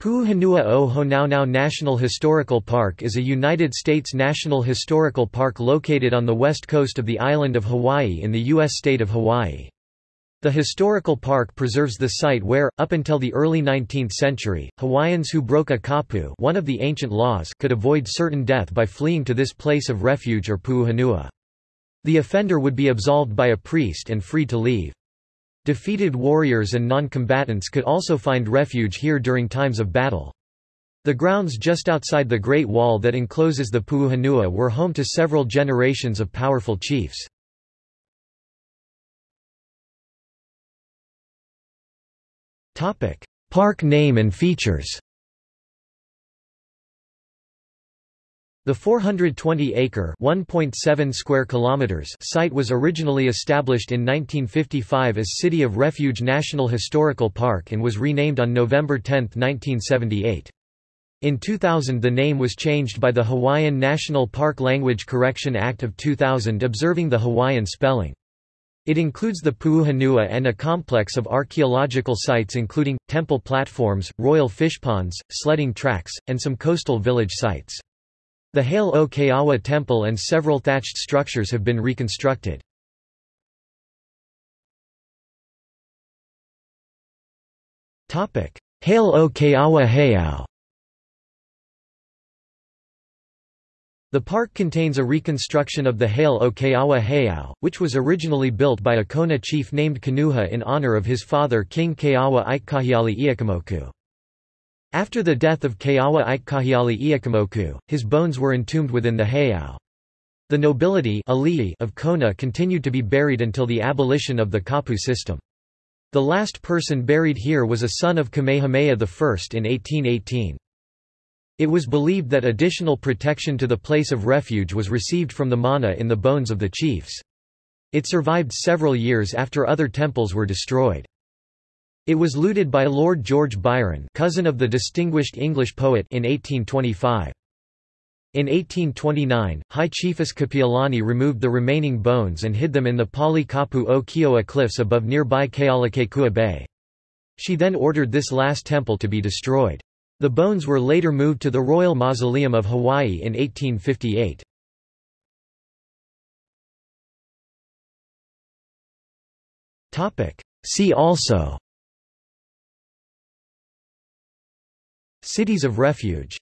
Pu'uhonua o Honaunau National Historical Park is a United States national historical park located on the west coast of the island of Hawaii in the U.S. state of Hawaii. The historical park preserves the site where, up until the early 19th century, Hawaiians who broke a kapu one of the ancient laws could avoid certain death by fleeing to this place of refuge or pu'uhonua. The offender would be absolved by a priest and free to leave. Defeated warriors and non-combatants could also find refuge here during times of battle. The grounds just outside the Great Wall that encloses the Pu'uhonua were home to several generations of powerful chiefs. Park name and features The 420-acre (1.7 square kilometers) site was originally established in 1955 as City of Refuge National Historical Park and was renamed on November 10, 1978. In 2000 the name was changed by the Hawaiian National Park Language Correction Act of 2000 observing the Hawaiian spelling. It includes the Pu'uhonua and a complex of archaeological sites including, temple platforms, royal fishponds, sledding tracks, and some coastal village sites. The Hale o Keawe Temple and several thatched structures have been reconstructed. Hale o Keawe Heiau The park contains a reconstruction of the Hale o Keawe Heiau, which was originally built by a Kona chief named Kanuha in honor of his father King Keawe Ike Iakamoku. After the death of Keawe Ike Iakamoku, his bones were entombed within the heiau. The nobility of Kona continued to be buried until the abolition of the kapu system. The last person buried here was a son of Kamehameha I in 1818. It was believed that additional protection to the place of refuge was received from the mana in the bones of the chiefs. It survived several years after other temples were destroyed. It was looted by Lord George Byron cousin of the distinguished English poet in 1825. In 1829, High Chiefess Kapiolani removed the remaining bones and hid them in the Pali Kapu o Keoua cliffs above nearby Kealakekua Bay. She then ordered this last temple to be destroyed. The bones were later moved to the Royal Mausoleum of Hawaii in 1858. See also Cities of refuge